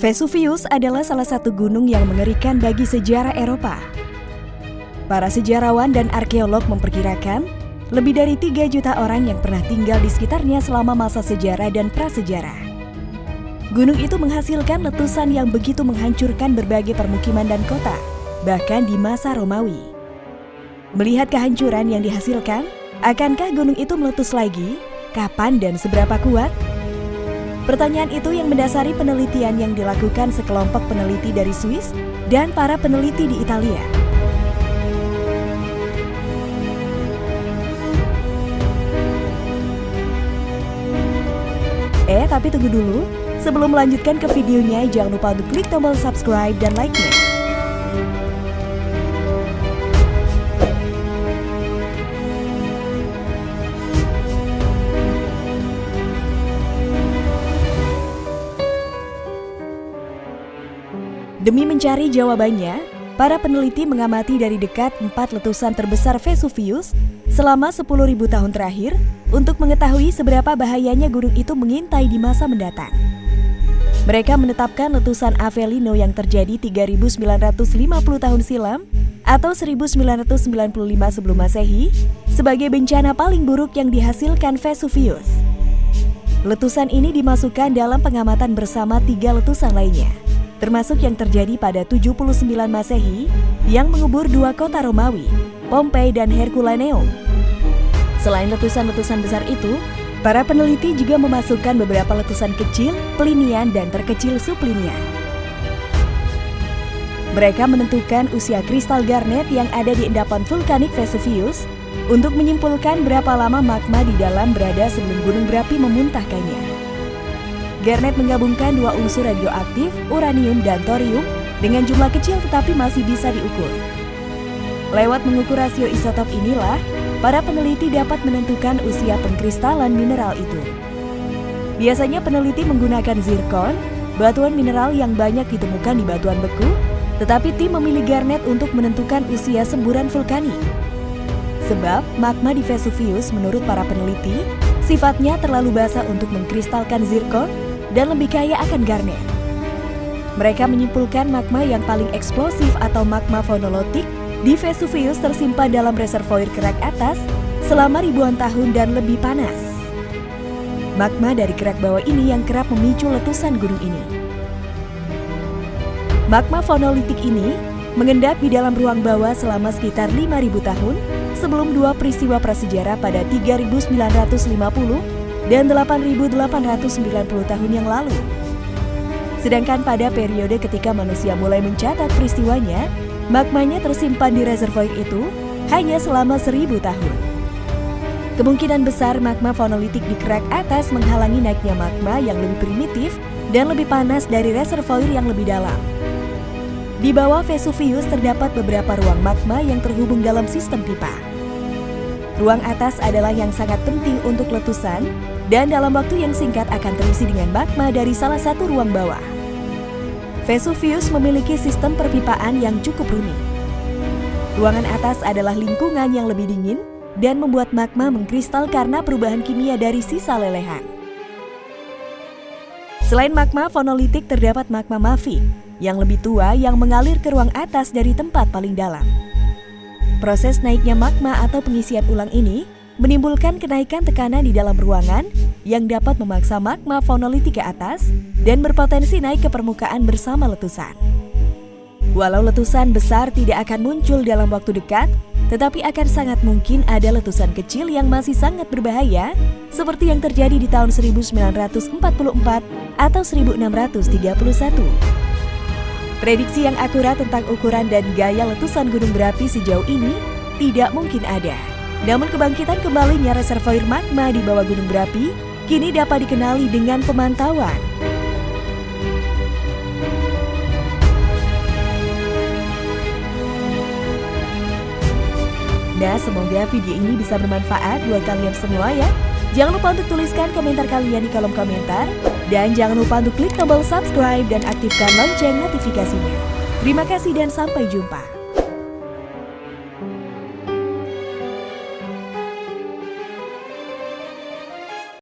Vesuvius adalah salah satu gunung yang mengerikan bagi sejarah Eropa. Para sejarawan dan arkeolog memperkirakan lebih dari 3 juta orang yang pernah tinggal di sekitarnya selama masa sejarah dan prasejarah. Gunung itu menghasilkan letusan yang begitu menghancurkan berbagai permukiman dan kota, bahkan di masa Romawi. Melihat kehancuran yang dihasilkan, akankah gunung itu meletus lagi? Kapan dan seberapa kuat? Pertanyaan itu yang mendasari penelitian yang dilakukan sekelompok peneliti dari Swiss dan para peneliti di Italia. Eh, tapi tunggu dulu. Sebelum melanjutkan ke videonya, jangan lupa untuk klik tombol subscribe dan like-nya. Demi mencari jawabannya, para peneliti mengamati dari dekat empat letusan terbesar Vesuvius selama 10.000 tahun terakhir untuk mengetahui seberapa bahayanya gunung itu mengintai di masa mendatang. Mereka menetapkan letusan Avellino yang terjadi 3.950 tahun silam atau 1995 sebelum Masehi sebagai bencana paling buruk yang dihasilkan Vesuvius. Letusan ini dimasukkan dalam pengamatan bersama tiga letusan lainnya termasuk yang terjadi pada 79 Masehi yang mengubur dua kota Romawi, Pompei dan Herculaneum. Selain letusan-letusan besar itu, para peneliti juga memasukkan beberapa letusan kecil, pelinian, dan terkecil sublinian. Mereka menentukan usia kristal garnet yang ada di endapan vulkanik Vesuvius untuk menyimpulkan berapa lama magma di dalam berada sebelum gunung berapi memuntahkannya. Garnet menggabungkan dua unsur radioaktif, uranium dan thorium, dengan jumlah kecil tetapi masih bisa diukur. Lewat mengukur rasio isotop inilah, para peneliti dapat menentukan usia pengkristalan mineral itu. Biasanya peneliti menggunakan zirkon, batuan mineral yang banyak ditemukan di batuan beku, tetapi tim memilih garnet untuk menentukan usia semburan vulkanik. Sebab magma di Vesuvius menurut para peneliti, sifatnya terlalu basah untuk mengkristalkan zirkon dan lebih kaya akan garnet. Mereka menyimpulkan magma yang paling eksplosif atau magma fonolotik di Vesuvius tersimpan dalam reservoir kerak atas selama ribuan tahun dan lebih panas. Magma dari kerak bawah ini yang kerap memicu letusan gunung ini. Magma fonolitik ini mengendap di dalam ruang bawah selama sekitar 5.000 tahun sebelum dua peristiwa prasejarah pada 3950 dan 8.890 tahun yang lalu. Sedangkan pada periode ketika manusia mulai mencatat peristiwanya, magmanya tersimpan di reservoir itu hanya selama seribu tahun. Kemungkinan besar magma fonolitik di kerak atas menghalangi naiknya magma yang lebih primitif dan lebih panas dari reservoir yang lebih dalam. Di bawah Vesuvius terdapat beberapa ruang magma yang terhubung dalam sistem pipa. Ruang atas adalah yang sangat penting untuk letusan dan dalam waktu yang singkat akan terisi dengan magma dari salah satu ruang bawah. Vesuvius memiliki sistem perpipaan yang cukup rumit. Ruangan atas adalah lingkungan yang lebih dingin dan membuat magma mengkristal karena perubahan kimia dari sisa lelehan. Selain magma fonolitik terdapat magma mafi yang lebih tua yang mengalir ke ruang atas dari tempat paling dalam. Proses naiknya magma atau pengisian ulang ini menimbulkan kenaikan tekanan di dalam ruangan yang dapat memaksa magma fonolitik ke atas dan berpotensi naik ke permukaan bersama letusan. Walau letusan besar tidak akan muncul dalam waktu dekat, tetapi akan sangat mungkin ada letusan kecil yang masih sangat berbahaya seperti yang terjadi di tahun 1944 atau 1631. Prediksi yang akurat tentang ukuran dan gaya letusan gunung berapi sejauh ini tidak mungkin ada. Namun kebangkitan kembalinya reservoir magma di bawah gunung berapi kini dapat dikenali dengan pemantauan. Nah, semoga video ini bisa bermanfaat buat kalian semua ya. Jangan lupa untuk tuliskan komentar kalian di kolom komentar. Dan jangan lupa untuk klik tombol subscribe dan aktifkan lonceng notifikasinya. Terima kasih dan sampai jumpa.